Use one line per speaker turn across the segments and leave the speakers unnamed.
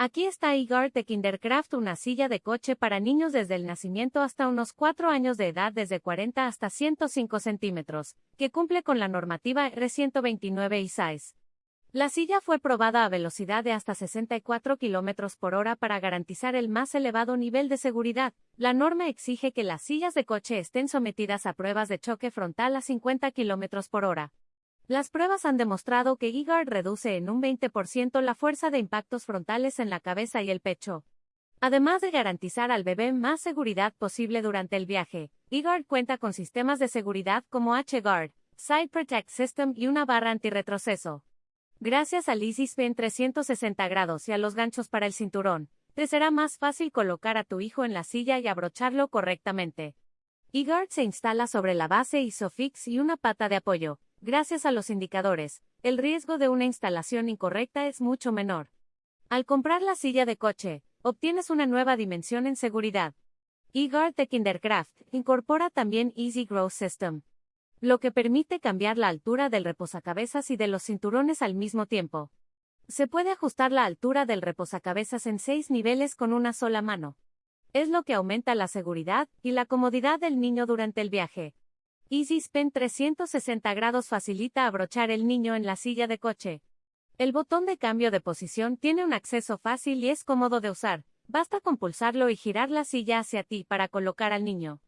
Aquí está Igor de Kindercraft, una silla de coche para niños desde el nacimiento hasta unos 4 años de edad, desde 40 hasta 105 centímetros, que cumple con la normativa R129 y SAIS. La silla fue probada a velocidad de hasta 64 km por hora para garantizar el más elevado nivel de seguridad. La norma exige que las sillas de coche estén sometidas a pruebas de choque frontal a 50 km por hora. Las pruebas han demostrado que e reduce en un 20% la fuerza de impactos frontales en la cabeza y el pecho. Además de garantizar al bebé más seguridad posible durante el viaje, e cuenta con sistemas de seguridad como H-Guard, Side Protect System y una barra antirretroceso. Gracias al Easy Spin 360 grados y a los ganchos para el cinturón, te será más fácil colocar a tu hijo en la silla y abrocharlo correctamente. e se instala sobre la base ISOFIX y una pata de apoyo, Gracias a los indicadores, el riesgo de una instalación incorrecta es mucho menor. Al comprar la silla de coche, obtienes una nueva dimensión en seguridad. eGuard de Kindercraft incorpora también Easy Growth System, lo que permite cambiar la altura del reposacabezas y de los cinturones al mismo tiempo. Se puede ajustar la altura del reposacabezas en seis niveles con una sola mano. Es lo que aumenta la seguridad y la comodidad del niño durante el viaje. Easy Spin 360 grados facilita abrochar el niño en la silla de coche. El botón de cambio de posición tiene un acceso fácil y es cómodo de usar. Basta con pulsarlo y girar la silla hacia ti para colocar al niño.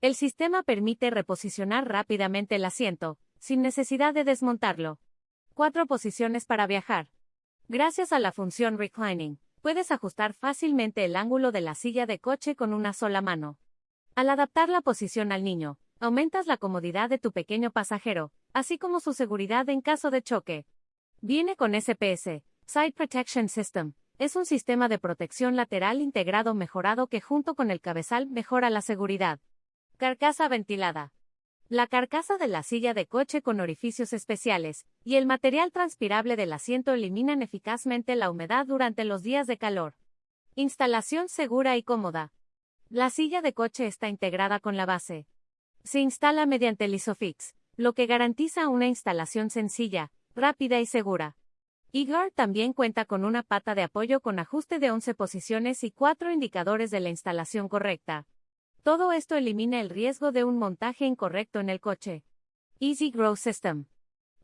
El sistema permite reposicionar rápidamente el asiento, sin necesidad de desmontarlo. Cuatro posiciones para viajar. Gracias a la función Reclining, puedes ajustar fácilmente el ángulo de la silla de coche con una sola mano. Al adaptar la posición al niño, Aumentas la comodidad de tu pequeño pasajero, así como su seguridad en caso de choque. Viene con SPS, Side Protection System. Es un sistema de protección lateral integrado mejorado que junto con el cabezal mejora la seguridad. Carcasa ventilada. La carcasa de la silla de coche con orificios especiales y el material transpirable del asiento eliminan eficazmente la humedad durante los días de calor. Instalación segura y cómoda. La silla de coche está integrada con la base, se instala mediante el ISOFIX, lo que garantiza una instalación sencilla, rápida y segura. Igor también cuenta con una pata de apoyo con ajuste de 11 posiciones y cuatro indicadores de la instalación correcta. Todo esto elimina el riesgo de un montaje incorrecto en el coche. Easy Grow System.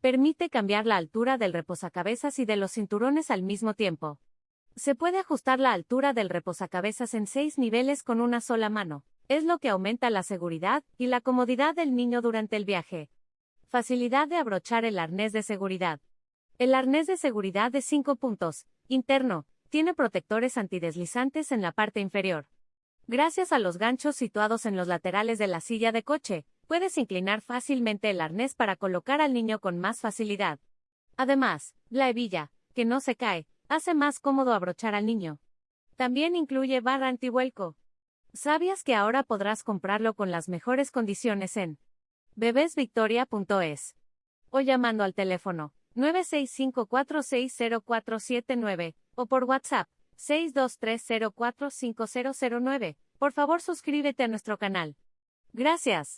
Permite cambiar la altura del reposacabezas y de los cinturones al mismo tiempo. Se puede ajustar la altura del reposacabezas en seis niveles con una sola mano es lo que aumenta la seguridad y la comodidad del niño durante el viaje. Facilidad de abrochar el arnés de seguridad. El arnés de seguridad de 5 puntos, interno, tiene protectores antideslizantes en la parte inferior. Gracias a los ganchos situados en los laterales de la silla de coche, puedes inclinar fácilmente el arnés para colocar al niño con más facilidad. Además, la hebilla, que no se cae, hace más cómodo abrochar al niño. También incluye barra antivuelco, ¿Sabías que ahora podrás comprarlo con las mejores condiciones en bebesvictoria.es o llamando al teléfono 965460479 o por WhatsApp 623045009? Por favor suscríbete a nuestro canal. Gracias.